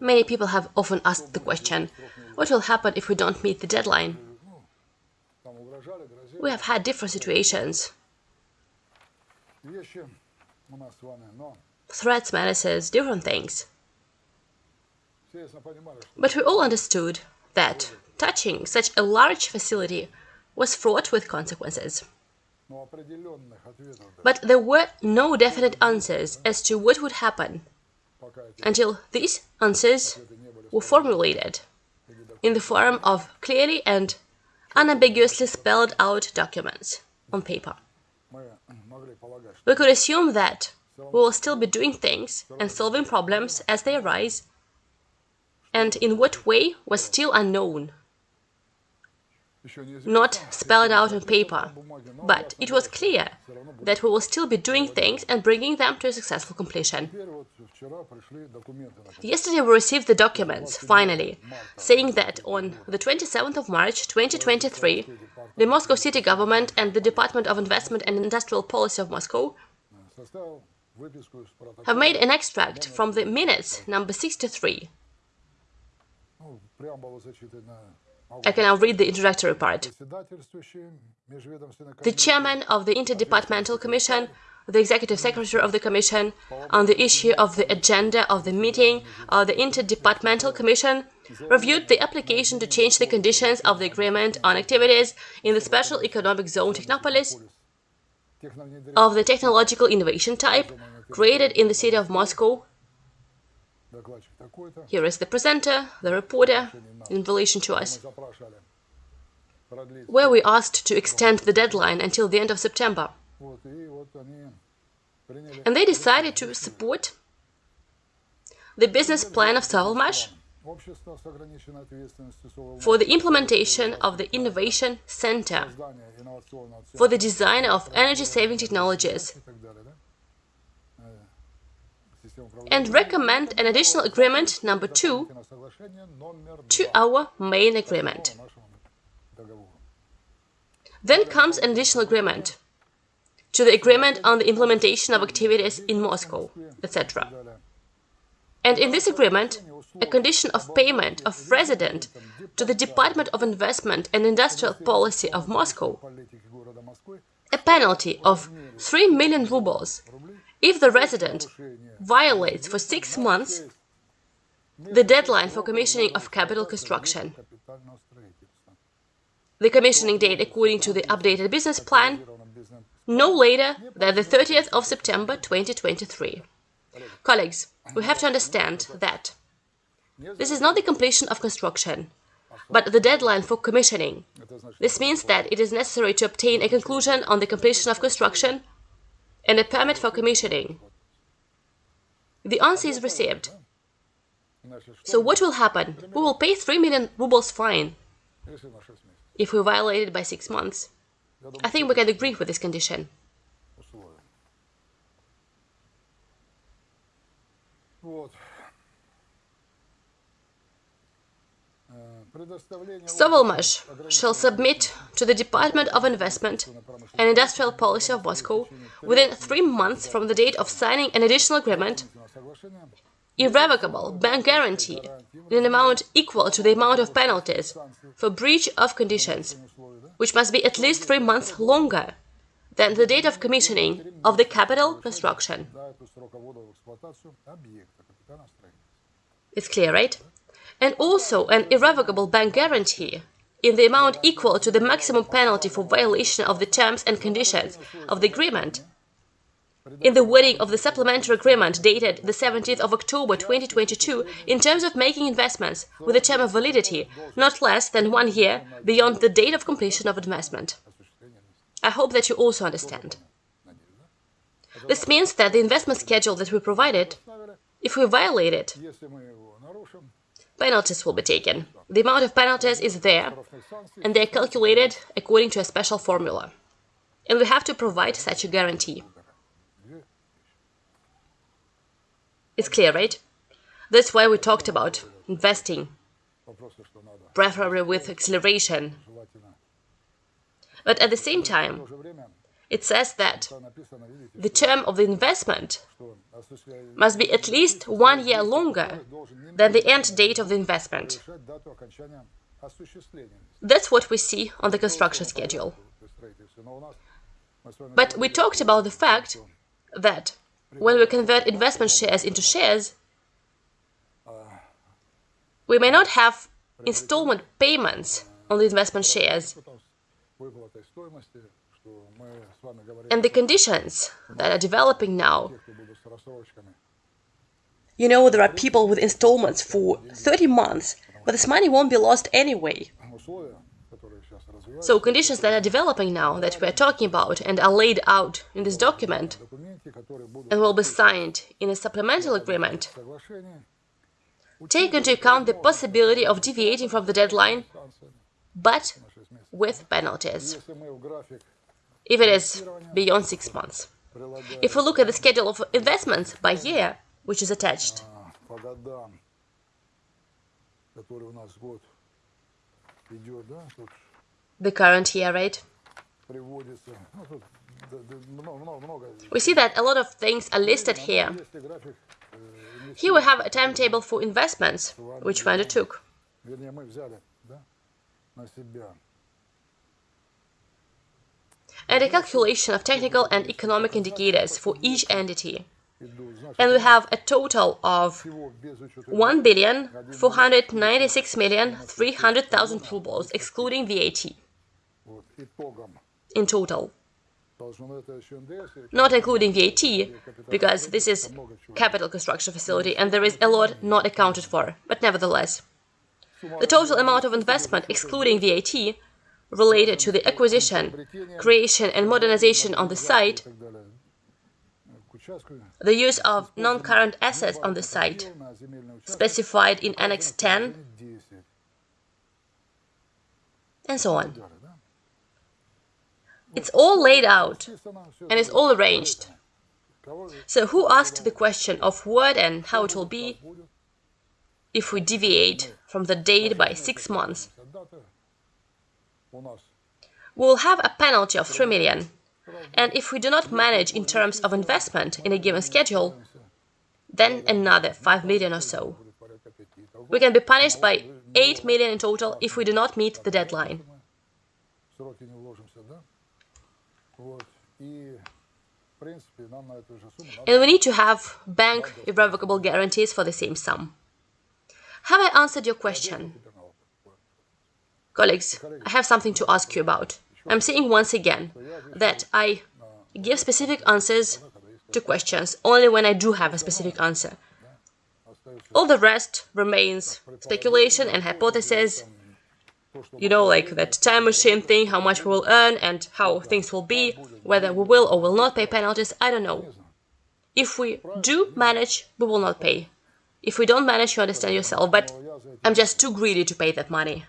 Many people have often asked the question, what will happen if we don't meet the deadline? We have had different situations. Threats, menaces, different things. But we all understood that touching such a large facility was fraught with consequences. But there were no definite answers as to what would happen until these answers were formulated in the form of clearly and unambiguously spelled out documents on paper. We could assume that we will still be doing things and solving problems as they arise, and in what way was still unknown not spelled out on paper, but it was clear that we will still be doing things and bringing them to a successful completion. Yesterday we received the documents, finally, saying that on the 27th of March 2023, the Moscow city government and the Department of Investment and Industrial Policy of Moscow have made an extract from the minutes number 63 I can now read the introductory part. The chairman of the Interdepartmental Commission, the executive secretary of the Commission, on the issue of the agenda of the meeting of the Interdepartmental Commission, reviewed the application to change the conditions of the agreement on activities in the Special Economic Zone Technopolis of the technological innovation type created in the city of Moscow here is the presenter, the reporter, in relation to us, where we asked to extend the deadline until the end of September. And they decided to support the business plan of Sovelmash for the implementation of the Innovation Center for the design of energy-saving technologies and recommend an additional agreement number two to our main agreement. Then comes an additional agreement to the agreement on the implementation of activities in Moscow, etc. And in this agreement, a condition of payment of resident to the Department of Investment and Industrial Policy of Moscow, a penalty of 3 million rubles if the resident violates for six months the deadline for commissioning of capital construction. The commissioning date according to the updated business plan no later than the 30th of September 2023. Colleagues, we have to understand that this is not the completion of construction, but the deadline for commissioning. This means that it is necessary to obtain a conclusion on the completion of construction and a permit for commissioning. The answer is received. So what will happen? We will pay 3 million rubles fine if we violate it by six months. I think we can agree with this condition. Sovelmash shall submit to the Department of Investment and Industrial Policy of Moscow within three months from the date of signing an additional agreement. Irrevocable bank guarantee in an amount equal to the amount of penalties for breach of conditions, which must be at least three months longer than the date of commissioning of the capital construction. It's clear, right? And also an irrevocable bank guarantee in the amount equal to the maximum penalty for violation of the terms and conditions of the agreement. In the wording of the supplementary agreement dated the 17th of October 2022, in terms of making investments with a term of validity not less than one year beyond the date of completion of investment. I hope that you also understand. This means that the investment schedule that we provided, if we violate it, penalties will be taken. The amount of penalties is there, and they're calculated according to a special formula. And we have to provide such a guarantee. It's clear, right? That's why we talked about investing, preferably with acceleration. But at the same time, it says that the term of the investment must be at least one year longer than the end date of the investment. That's what we see on the construction schedule. But we talked about the fact that when we convert investment shares into shares, we may not have installment payments on the investment shares. And the conditions that are developing now, you know, there are people with installments for 30 months, but this money won't be lost anyway. So conditions that are developing now, that we are talking about and are laid out in this document and will be signed in a supplemental agreement, take into account the possibility of deviating from the deadline, but with penalties, if it is beyond six months. If we look at the schedule of investments by year, which is attached, the current year rate, we see that a lot of things are listed here. Here we have a timetable for investments, which we undertook. And a calculation of technical and economic indicators for each entity. And we have a total of 1,496,300,000 rubles, excluding VAT, in total not including VAT, because this is capital construction facility and there is a lot not accounted for, but nevertheless. The total amount of investment, excluding VAT, related to the acquisition, creation and modernization on the site, the use of non-current assets on the site, specified in Annex 10, and so on. It's all laid out and it's all arranged. So who asked the question of what and how it will be if we deviate from the date by six months? We'll have a penalty of 3 million. And if we do not manage in terms of investment in a given schedule, then another 5 million or so. We can be punished by 8 million in total if we do not meet the deadline. And we need to have bank irrevocable guarantees for the same sum. Have I answered your question? Colleagues, I have something to ask you about. I'm saying once again that I give specific answers to questions only when I do have a specific answer. All the rest remains speculation and hypothesis you know, like that time machine thing, how much we will earn and how things will be, whether we will or will not pay penalties, I don't know. If we do manage, we will not pay. If we don't manage, you understand yourself, but I'm just too greedy to pay that money.